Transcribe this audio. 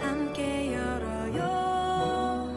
함께 열어요.